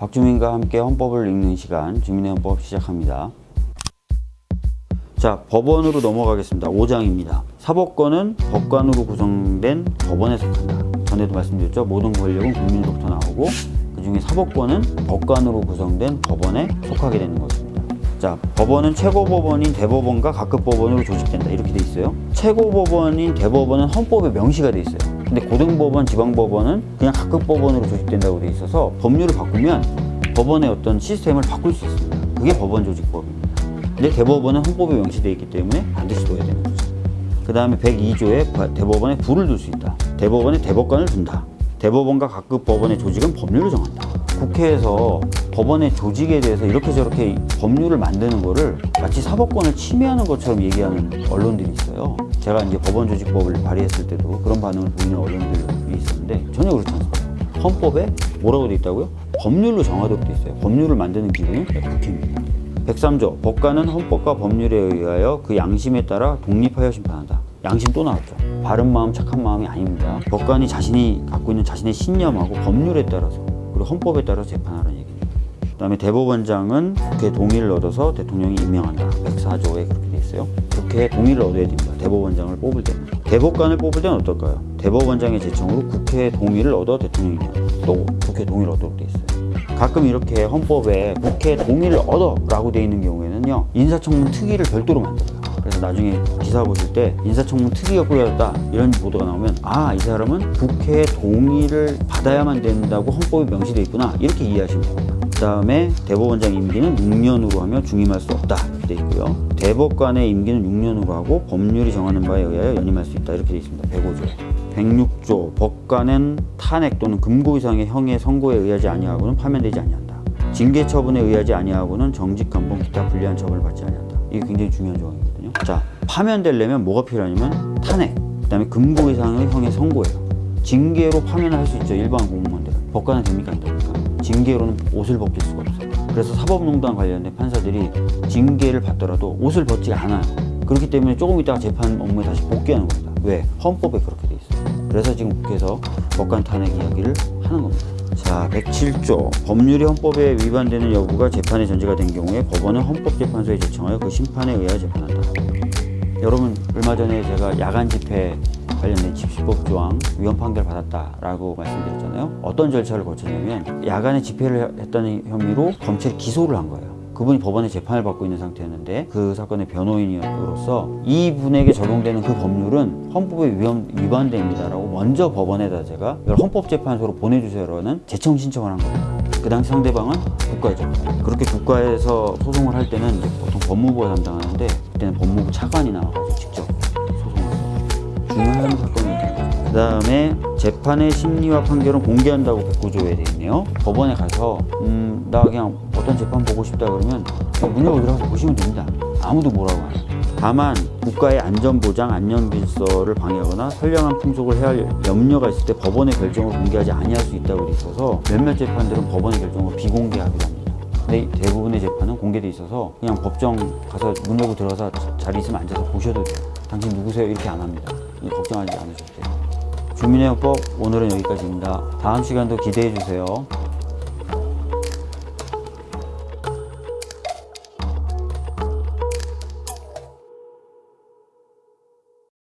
박주민과 함께 헌법을 읽는 시간 주민의 헌법 시작합니다. 자, 법원으로 넘어가겠습니다. 5장입니다. 사법권은 법관으로 구성된 법원에 속한다. 전에도 말씀드렸죠. 모든 권력은 국민으로부터 나오고 그 중에 사법권은 법관으로 구성된 법원에 속하게 되는 것입니다. 자, 법원은 최고법원인 대법원과 각급법원으로 조직된다. 이렇게 돼 있어요. 최고법원인 대법원은 헌법에 명시가 돼 있어요. 근데 고등법원, 지방법원은 그냥 각급법원으로 조직된다고 돼 있어서 법률을 바꾸면 법원의 어떤 시스템을 바꿀 수 있습니다. 그게 법원 조직법입니다. 근데 대법원은 헌법에 명시되어 있기 때문에 반드시 둬야 되는 거죠. 그 다음에 102조에 대법원에 불을 둘 수 있다. 대법원에 대법관을 둔다. 대법원과 각급 법원의 조직은 법률을 정한다. 국회에서 법원의 조직에 대해서 이렇게 저렇게 법률을 만드는 거를 마치 사법권을 침해하는 것처럼 얘기하는 언론들이 있어요. 제가 이제 법원 조직법을 발의했을 때도 그런 반응을 보이는 언론들이 있었는데 전혀 그렇지 않습니다. 헌법에 뭐라고 돼 있다고요? 법률로 정하도록 돼 있어요. 법률을 만드는 기구는 국회입니다. 103조 법관은 헌법과 법률에 의하여 그 양심에 따라 독립하여 심판한다. 양심 또 나왔죠. 바른 마음, 착한 마음이 아닙니다. 법관이 자신이 갖고 있는 자신의 신념하고 법률에 따라서 그리고 헌법에 따라서 재판하라는 얘기입니다. 그 다음에 대법원장은 국회 동의를 얻어서 대통령이 임명한다. 104조에 그렇게 돼 있어요. 국회 동의를 얻어야 됩니다. 대법원장을 뽑을 때는. 대법관을 뽑을 때는 어떨까요? 대법원장의 제청으로 국회 동의를 얻어 대통령이. 또 국회 동의를 얻도록 돼 있어요. 가끔 이렇게 헌법에 국회 동의를 얻어 라고 돼 있는 경우에는요 인사청문 특위를 별도로 만들어요. 그래서 나중에 기사 보실 때 인사청문 특위가 꾸려졌다 이런 보도가 나오면 아 이 사람은 국회 동의를 받아야만 된다고 헌법에 명시돼 있구나 이렇게 이해하시면 됩니다. 그 다음에 대법원장 임기는 6년으로 하며 중임할 수 없다 이렇게 돼 있고요. 대법관의 임기는 6년으로 하고 법률이 정하는 바에 의하여 연임할 수 있다 이렇게 돼 있습니다. 105조에. 106조 법관은 탄핵 또는 금고 이상의 형의 선고에 의하지 아니하고는 파면되지 아니한다. 징계 처분에 의하지 아니하고는 정직 감봉 기타 불리한 처벌을 받지 아니한다. 이게 굉장히 중요한 조항이 거든요. 자, 파면되려면 뭐가 필요하냐면 탄핵, 그 다음에 금고 이상의 형의 선고예요. 징계로 파면을 할 수 있죠. 일반 공무원들은. 법관은 됩니까 안 됩니까? 징계로는 옷을 벗길 수가 없어요. 그래서 사법농단 관련된 판사들이 징계를 받더라도 옷을 벗지 않아요. 그렇기 때문에 조금 있다가 재판 업무에 다시 복귀하는 겁니다. 왜? 헌법에 그렇게 돼 있어요. 그래서 지금 국회에서 법관 탄핵 이야기를 하는 겁니다. 자, 107조. 법률이 헌법에 위반되는 여부가 재판에 전제가 된 경우에 법원은 헌법재판소에 제청하여 그 심판에 의하여 재판한다. 여러분, 얼마 전에 제가 야간 집회 관련된 집시법 조항 위헌 판결 받았다라고 말씀드렸잖아요. 어떤 절차를 거쳤냐면 야간에 집회를 했다는 혐의로 검찰이 기소를 한 거예요. 그분이 법원에 재판을 받고 있는 상태였는데 그 사건의 변호인으로서 이분에게 적용되는 그 법률은 헌법에 위헌, 위반됩니다라고 먼저 법원에다 제가 이걸 헌법재판소로 보내주세요라는 재청 신청을 한 겁니다. 그 당시 상대방은 국가죠. 그렇게 국가에서 소송을 할 때는 보통 법무부가 담당하는데 그때는 법무부 차관이 나와가지고 직접 소송을 했어요. 중요한 사건이죠. 그 다음에 재판의 심리와 판결은 공개한다고 109조에 돼 있네요. 법원에 가서 음, 나 그냥 어떤 재판 보고 싶다 그러면 문 열고 들어가서 보시면 됩니다. 아무도 뭐라고 안 해요. 다만 국가의 안전보장, 안전질서를 방해하거나 선량한 풍속을 해할 염려가 있을 때 법원의 결정을 공개하지 아니할 수 있다고 돼 있어서 몇몇 재판들은 법원의 결정을 비공개하기도 합니다. 근데 대부분의 재판은 공개돼 있어서 그냥 법정 가서 문 열고 들어가서 자리 있으면 앉아서 보셔도 돼요. 당신 누구세요? 이렇게 안 합니다. 걱정하지 않으셔도. 주민의 헌법 오늘은 여기까지입니다. 다음 시간도 기대해 주세요.